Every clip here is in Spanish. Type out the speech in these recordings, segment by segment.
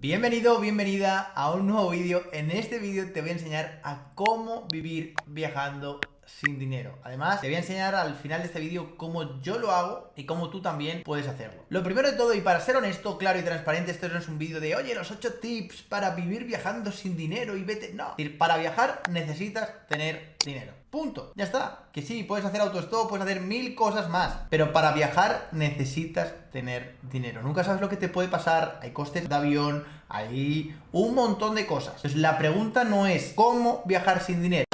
Bienvenido bienvenida a un nuevo vídeo. En este vídeo te voy a enseñar a cómo vivir viajando sin dinero. Además, te voy a enseñar al final de este vídeo cómo yo lo hago y cómo tú también puedes hacerlo. Lo primero de todo, y para ser honesto, claro y transparente, esto no es un vídeo de, oye, los 8 tips para vivir viajando sin dinero y vete... No, para viajar necesitas tener dinero. Punto. Ya está. Que sí, puedes hacer autostop, puedes hacer mil cosas más. Pero para viajar necesitas tener dinero. Nunca sabes lo que te puede pasar. Hay costes de avión, hay un montón de cosas. Entonces la pregunta no es cómo viajar sin dinero.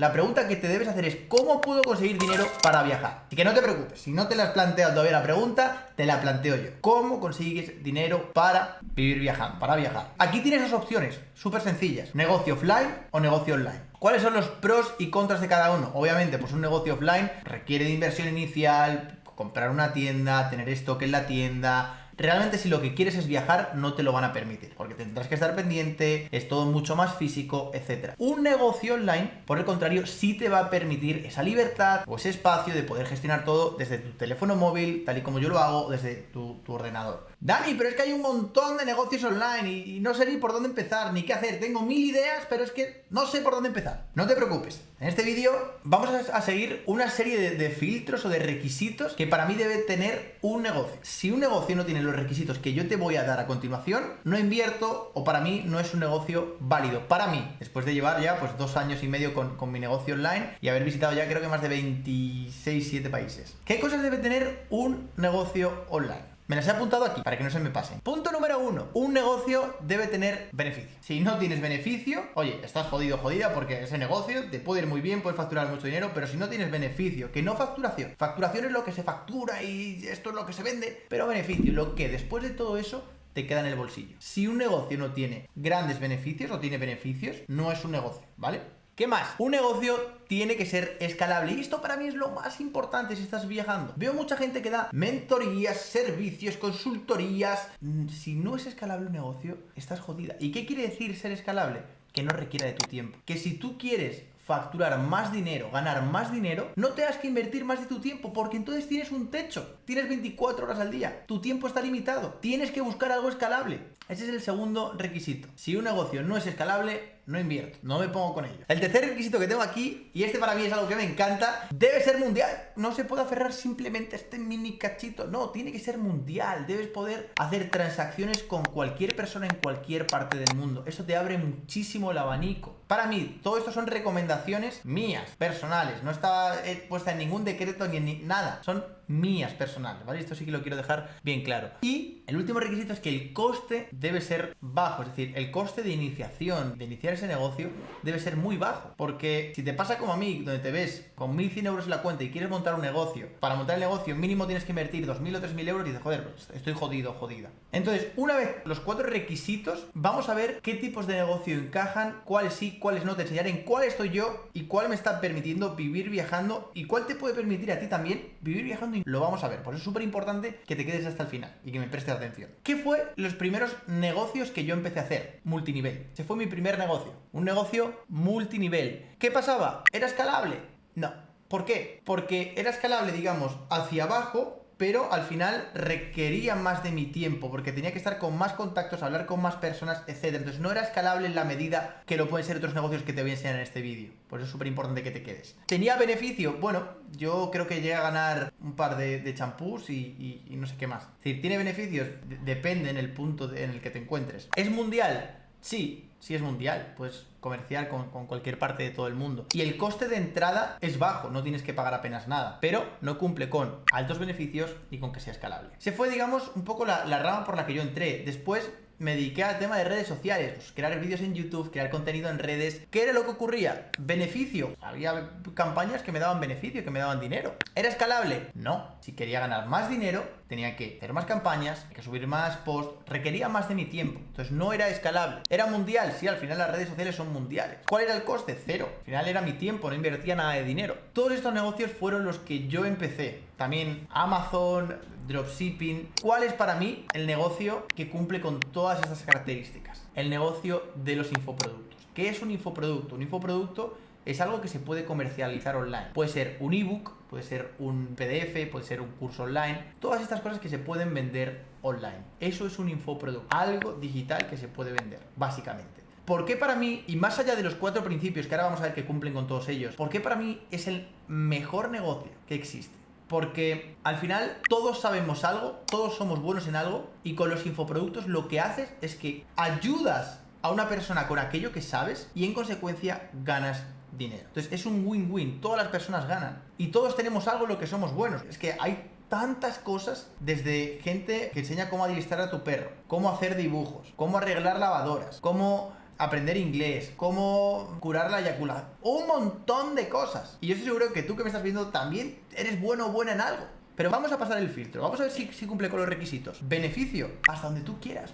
La pregunta que te debes hacer es ¿cómo puedo conseguir dinero para viajar? Y que no te preocupes, si no te la has planteado todavía la pregunta, te la planteo yo. ¿Cómo consigues dinero para vivir viajando, para viajar? Aquí tienes dos opciones, súper sencillas. Negocio offline o negocio online. ¿Cuáles son los pros y contras de cada uno? Obviamente, pues un negocio offline requiere de inversión inicial, comprar una tienda, tener stock en la tienda, realmente si lo que quieres es viajar, no te lo van a permitir, porque tendrás que estar pendiente, es todo mucho más físico, etc. Un negocio online, por el contrario, sí te va a permitir esa libertad o ese espacio de poder gestionar todo desde tu teléfono móvil, tal y como yo lo hago, desde tu, tu ordenador. Dani, pero es que hay un montón de negocios online y, no sé ni por dónde empezar, ni qué hacer. Tengo mil ideas, pero es que no sé por dónde empezar. No te preocupes. En este vídeo vamos a, seguir una serie de, filtros o de requisitos que para mí debe tener un negocio. Si un negocio no tiene los requisitos que yo te voy a dar a continuación, no invierto o para mí no es un negocio válido. Para mí, después de llevar ya pues dos años y medio con, con mi negocio online y haber visitado ya creo que más de 26, 7 países. ¿Qué cosas debe tener un negocio online? Me las he apuntado aquí para que no se me pasen. Punto número uno. Un negocio debe tener beneficio. Si no tienes beneficio, oye, estás jodido jodida porque ese negocio te puede ir muy bien, puedes facturar mucho dinero, pero si no tienes beneficio, que no facturación. Facturación es lo que se factura y esto es lo que se vende, pero beneficio, lo que después de todo eso te queda en el bolsillo. Si un negocio no tiene grandes beneficios o tiene beneficios, no es un negocio, ¿vale? ¿Qué más? Un negocio tiene que ser escalable. Y esto para mí es lo más importante si estás viajando. Veo mucha gente que da mentorías, servicios, consultorías. Mm, si no es escalable un negocio, estás jodida. ¿Y qué quiere decir ser escalable? Que no requiera de tu tiempo. Que si tú quieres facturar más dinero, ganar más dinero, no tengas que invertir más de tu tiempo, porque entonces tienes un techo, tienes 24 horas al día, tu tiempo está limitado, tienes que buscar algo escalable. Ese es el segundo requisito. Si un negocio no es escalable, no invierto, no me pongo con ello. El tercer requisito que tengo aquí, y este para mí es algo que me encanta, debe ser mundial. No se puede aferrar simplemente a este mini cachito, no, tiene que ser mundial. Debes poder hacer transacciones con cualquier persona en cualquier parte del mundo. Eso te abre muchísimo el abanico. Para mí, todo esto son recomendaciones mías, personales. No está puesta en ningún decreto ni en nada. Son mías personales, ¿vale? Esto sí que lo quiero dejar bien claro. Y el último requisito es que el coste debe ser bajo, es decir, el coste de iniciación, de iniciar ese negocio, debe ser muy bajo. Porque si te pasa como a mí, donde te ves con 1.100 euros en la cuenta y quieres montar un negocio, para montar el negocio mínimo tienes que invertir 2.000 o 3.000 euros y dices, joder, pues estoy jodido, jodida. Entonces, una vez los cuatro requisitos, vamos a ver qué tipos de negocio encajan, cuáles sí, cuáles no, te enseñaré en cuál estoy yo y cuál me está permitiendo vivir viajando y cuál te puede permitir a ti también vivir viajando lo vamos a ver. Por eso es súper importante que te quedes hasta el final y que me prestes atención. ¿Qué fue los primeros negocios que yo empecé a hacer? Multinivel. Ese fue mi primer negocio. Un negocio multinivel. ¿Qué pasaba? ¿Era escalable? No. ¿Por qué? Porque era escalable, digamos, hacia abajo pero al final requería más de mi tiempo, porque tenía que estar con más contactos, hablar con más personas, etc. Entonces no era escalable en la medida que lo pueden ser otros negocios que te voy a enseñar en este vídeo. Por eso es súper importante que te quedes. ¿Tenía beneficio? Bueno, yo creo que llega a ganar un par de champús y, no sé qué más. Es decir, ¿tiene beneficios? depende en el punto en el que te encuentres. ¿Es mundial? Sí, sí es mundial, pues comerciar con, cualquier parte de todo el mundo. Y el coste de entrada es bajo, no tienes que pagar apenas nada, pero no cumple con altos beneficios ni con que sea escalable. Se fue, digamos, un poco la, la rama por la que yo entré. Después me dediqué al tema de redes sociales, pues crear vídeos en YouTube, crear contenido en redes. ¿Qué era lo que ocurría? Beneficio. Había campañas que me daban beneficio, que me daban dinero. ¿Era escalable? No. Si quería ganar más dinero, tenía que hacer más campañas, que subir más posts, requería más de mi tiempo. Entonces no era escalable. ¿Era mundial? Sí, al final las redes sociales son mundiales. ¿Cuál era el coste? Cero. Al final era mi tiempo, no invertía nada de dinero. Todos estos negocios fueron los que yo empecé. También Amazon, dropshipping. ¿Cuál es para mí el negocio que cumple con todas estas características? El negocio de los infoproductos. ¿Qué es un infoproducto? Un infoproducto es algo que se puede comercializar online. Puede ser un ebook, puede ser un PDF, puede ser un curso online, todas estas cosas que se pueden vender online. Eso es un infoproducto, algo digital que se puede vender, básicamente. ¿Por qué para mí, y más allá de los cuatro principios que ahora vamos a ver que cumplen con todos ellos, por qué para mí es el mejor negocio que existe? Porque al final todos sabemos algo, todos somos buenos en algo y con los infoproductos lo que haces es que ayudas a una persona con aquello que sabes y en consecuencia ganas dinero. Entonces es un win-win, todas las personas ganan y todos tenemos algo en lo que somos buenos. Es que hay tantas cosas, desde gente que enseña cómo adiestrar a tu perro, cómo hacer dibujos, cómo arreglar lavadoras, cómo aprender inglés, cómo curar la eyaculación, un montón de cosas. Y yo estoy seguro que tú que me estás viendo también eres bueno o buena en algo. Pero vamos a pasar el filtro, vamos a ver si, si cumple con los requisitos. Beneficio, hasta donde tú quieras.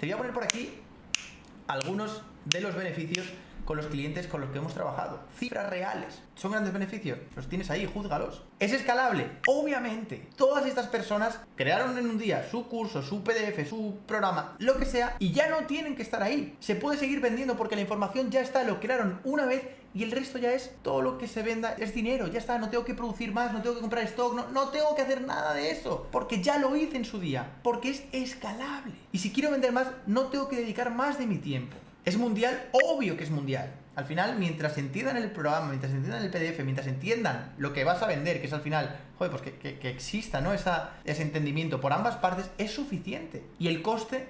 Te voy a poner por aquí algunos de los beneficios con los clientes con los que hemos trabajado. Cifras reales. ¿Son grandes beneficios? Los tienes ahí, júzgalos. ¿Es escalable? Obviamente. Todas estas personas crearon en un día su curso, su PDF, su programa, lo que sea, y ya no tienen que estar ahí. Se puede seguir vendiendo porque la información ya está, lo crearon una vez y el resto ya es todo lo que se venda, es dinero, ya está, no tengo que producir más, no tengo que comprar stock, no, no tengo que hacer nada de eso, porque ya lo hice en su día, porque es escalable. Y si quiero vender más, no tengo que dedicar más de mi tiempo. ¿Es mundial? Obvio que es mundial. Al final, mientras entiendan el programa, mientras entiendan el PDF, mientras entiendan lo que vas a vender, que es al final, joder, pues que, exista, ¿no? Esa, ese entendimiento por ambas partes, es suficiente. Y el coste,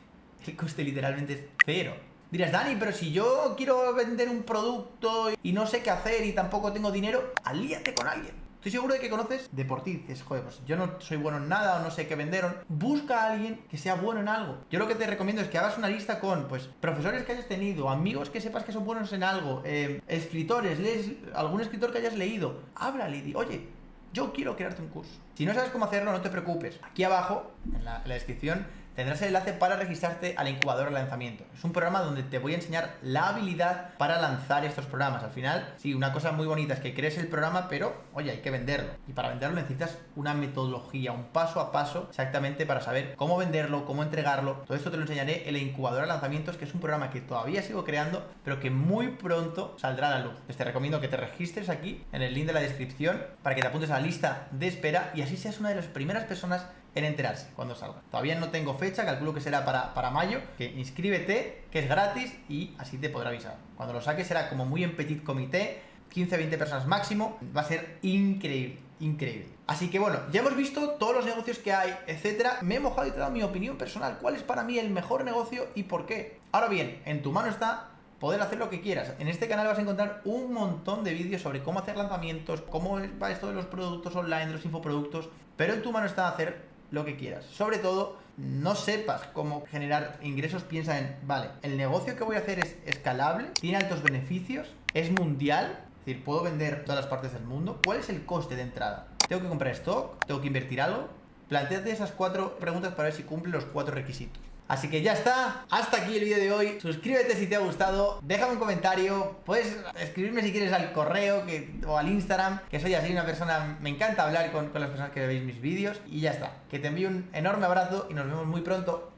el coste literalmente es cero. Dirás, Dani, pero si yo quiero vender un producto y no sé qué hacer y tampoco tengo dinero, alíate con alguien. Estoy seguro de que conoces de por ti. Dices, joder, pues yo no soy bueno en nada o no sé qué venderon. Busca a alguien que sea bueno en algo. Yo lo que te recomiendo es que hagas una lista con, pues, profesores que hayas tenido, amigos que sepas que son buenos en algo, eh, escritores, lees algún escritor que hayas leído. Háblale y oye, yo quiero crearte un curso. Si no sabes cómo hacerlo, no te preocupes. Aquí abajo, en la descripción, tendrás el enlace para registrarte al incubador de lanzamiento. Es un programa donde te voy a enseñar la habilidad para lanzar estos programas. Al final, sí, una cosa muy bonita es que crees el programa, pero oye, hay que venderlo. Y para venderlo necesitas una metodología, un paso a paso exactamente para saber cómo venderlo, cómo entregarlo. Todo esto te lo enseñaré en el incubador de lanzamientos, que es un programa que todavía sigo creando, pero que muy pronto saldrá a la luz. te recomiendo que te registres aquí en el link de la descripción para que te apuntes a la lista de espera y así seas una de las primeras personas en enterarse cuando salga. Todavía no tengo fecha, calculo que será para, para mayo, que inscríbete, que es gratis y así te podrá avisar. Cuando lo saques será como muy en petit comité, 15-20 personas máximo, va a ser increíble, increíble. Así que bueno, ya hemos visto todos los negocios que hay, etcétera. Me he mojado y te he dado mi opinión personal. ¿Cuál es para mí el mejor negocio y por qué? Ahora bien, en tu mano está poder hacer lo que quieras. En este canal vas a encontrar un montón de vídeos sobre cómo hacer lanzamientos, cómo va esto de los productos online, de los infoproductos, pero en tu mano está hacer lo que quieras. Sobre todo, no sepas cómo generar ingresos, piensa en, vale, el negocio que voy a hacer es escalable, tiene altos beneficios, es mundial, es decir, puedo vender todas las partes del mundo. ¿Cuál es el coste de entrada? ¿Tengo que comprar stock? ¿Tengo que invertir algo? Planteate esas cuatro preguntas para ver si cumple los cuatro requisitos. Así que ya está, hasta aquí el vídeo de hoy. Suscríbete si te ha gustado, déjame un comentario, puedes escribirme si quieres al correo o al Instagram, que soy así una persona, me encanta hablar con, con las personas que veis mis vídeos. Y ya está, que te envío un enorme abrazo y nos vemos muy pronto.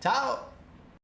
¡Chao!